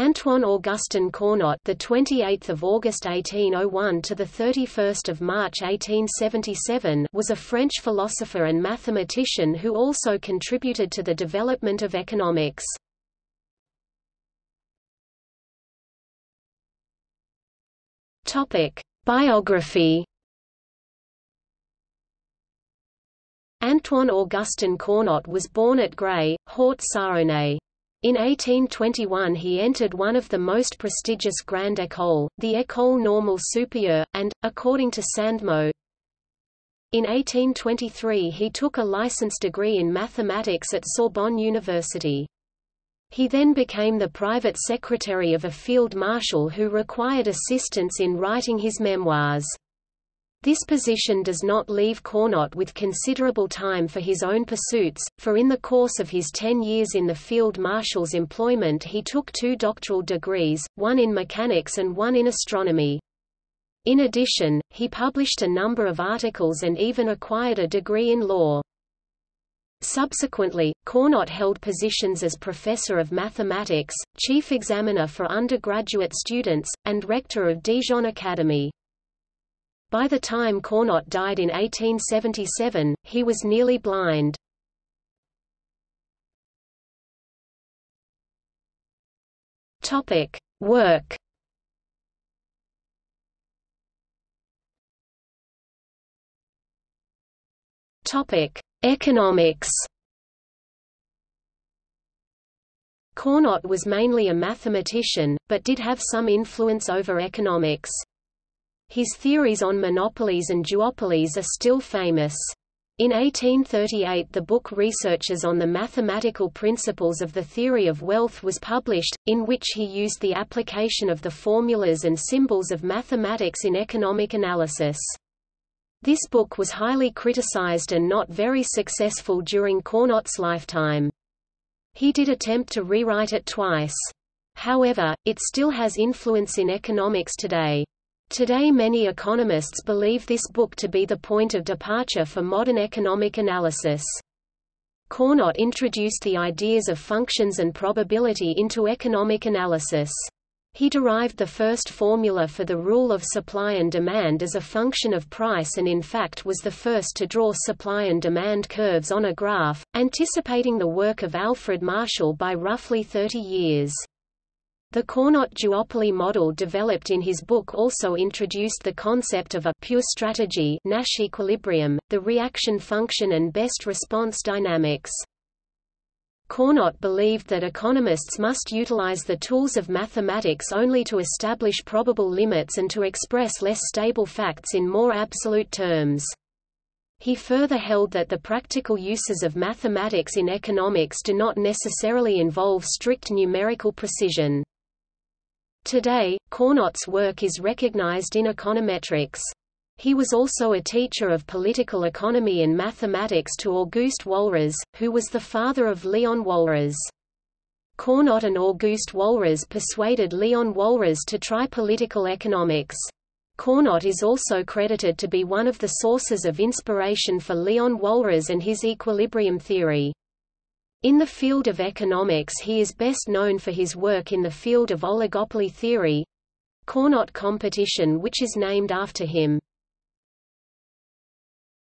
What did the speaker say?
Antoine Augustin Cournot, the 28th of August 1801 to the 31st of March 1877, was a French philosopher and mathematician who also contributed to the development of economics. Topic: Biography. Antoine Augustin Cournot was born at Gray, Haute-Saône. In 1821 he entered one of the most prestigious Grande École, the École Normale Supérieure, and, according to Sandmo, in 1823 he took a license degree in mathematics at Sorbonne University. He then became the private secretary of a field marshal who required assistance in writing his memoirs. This position does not leave Cournot with considerable time for his own pursuits, for in the course of his ten years in the field marshal's employment he took two doctoral degrees, one in mechanics and one in astronomy. In addition, he published a number of articles and even acquired a degree in law. Subsequently, Cournot held positions as professor of mathematics, chief examiner for undergraduate students, and rector of Dijon Academy. By the time Cournot died in 1877, he was nearly blind. Topic: Work. Topic: Economics. Cournot was mainly a mathematician, but did have some influence over economics. His theories on monopolies and duopolies are still famous. In 1838 the book Researches on the Mathematical Principles of the Theory of Wealth was published, in which he used the application of the formulas and symbols of mathematics in economic analysis. This book was highly criticized and not very successful during Cournot's lifetime. He did attempt to rewrite it twice. However, it still has influence in economics today. Today many economists believe this book to be the point of departure for modern economic analysis. Cournot introduced the ideas of functions and probability into economic analysis. He derived the first formula for the rule of supply and demand as a function of price and in fact was the first to draw supply and demand curves on a graph, anticipating the work of Alfred Marshall by roughly 30 years. The Cournot duopoly model developed in his book also introduced the concept of a pure strategy Nash equilibrium, the reaction function and best response dynamics. Cournot believed that economists must utilize the tools of mathematics only to establish probable limits and to express less stable facts in more absolute terms. He further held that the practical uses of mathematics in economics do not necessarily involve strict numerical precision. Today, Cournot's work is recognized in econometrics. He was also a teacher of political economy and mathematics to Auguste Walras, who was the father of Léon Walras. Cournot and Auguste Walras persuaded Léon Walras to try political economics. Cournot is also credited to be one of the sources of inspiration for Léon Walras and his equilibrium theory. In the field of economics he is best known for his work in the field of oligopoly theory Cournot competition which is named after him.